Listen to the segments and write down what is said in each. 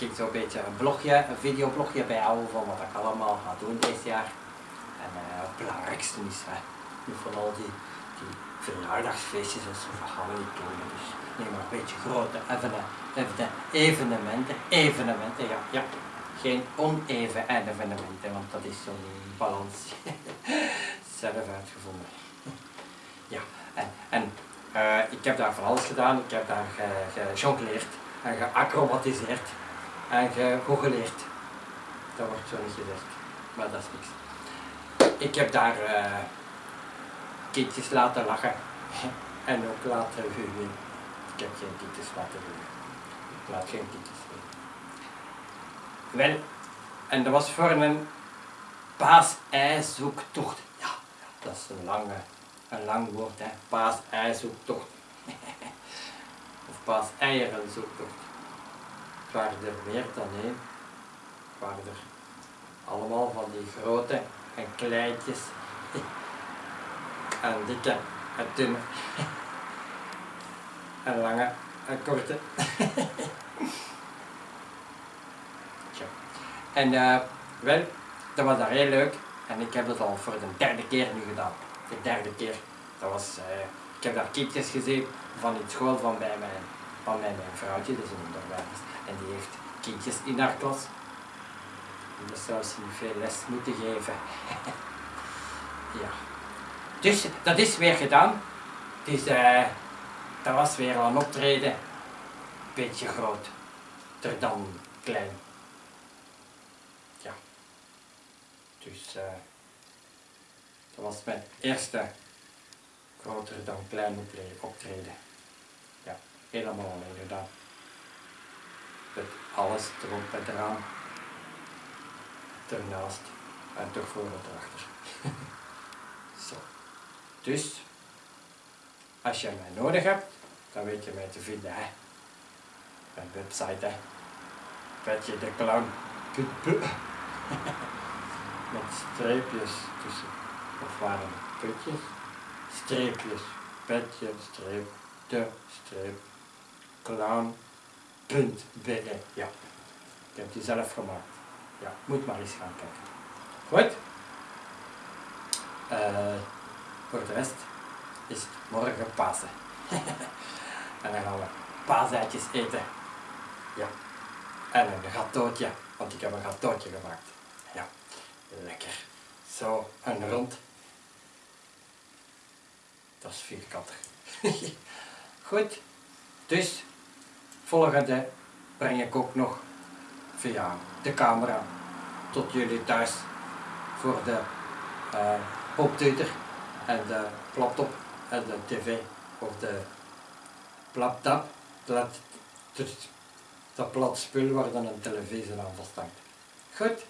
Ik zo'n beetje een blogje, een videoblogje bijhouden van wat ik allemaal ga doen dit jaar. En uh, het belangrijkste is, hè, van al die, die verjaardagsfeestjes en zo, dat gaan we doen. Dus nee, maar een beetje grote evenementen, evenementen, evenementen, ja, ja. Geen oneven evenementen, want dat is zo'n balans zelf uitgevonden. Ja, en, en uh, ik heb daar van alles gedaan. Ik heb daar gejongleerd en geacrobatiseerd en gegoogeleerd. Dat wordt zo niet gezegd, maar dat is niks. Ik heb daar uh, kindjes laten lachen en ook laten huwen. Ik heb geen kindjes laten huwen. Ik laat geen kindjes huwen. Wel, en dat was voor een paas-ei-zoektocht. Ja, dat is een lange, een lang woord, hè. Paas-ei-zoektocht. of paas-eieren-zoektocht. Waren er meer dan één. Waren er allemaal van die grote en kleintjes. en dikke en dunne. en lange en korte. En uh, wel, dat was daar heel leuk. En ik heb dat al voor de derde keer nu gedaan. De derde keer. Dat was, uh, ik heb daar kindjes gezien van in school van bij mijn, van mijn, vrouwtje, dat is een onderwijs. En die heeft kindjes in haar klas. En dat zou ze niet veel les moeten geven. ja. Dus dat is weer gedaan. Dus dat was weer een optreden. Beetje groot. Ter dan klein. Dus uh, dat was mijn eerste groter dan klein optreden. Helemaal alleen gedaan. Met alles erop en eraan. Ernaast en toch voor en erachter. Zo. Dus, als je mij nodig hebt, dan weet je mij te vinden. Hè. Mijn website, hè. Petje de clown met streepjes tussen. Of waren het putjes? Streepjes. Petje, streep, de, streep, clown, punt, be. Ja, ik heb die zelf gemaakt. Ja, moet maar eens gaan kijken. Goed? Uh, voor de rest is het morgen Pasen. en dan gaan we paaseitjes eten. Ja. En een gatootje, want ik heb een gatootje gemaakt. Ja. Lekker. Zo, en rond. Dat is vierkantig. Goed. Dus, volgende breng ik ook nog via de camera tot jullie thuis voor de uh, popteuter en de laptop en de tv of de laptop, dat, dat plat spul waar dan een televisie aan vasthangt. Goed,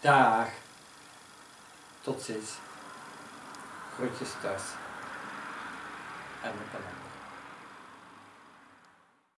dag. Tot ziens. Groetjes thuis. En met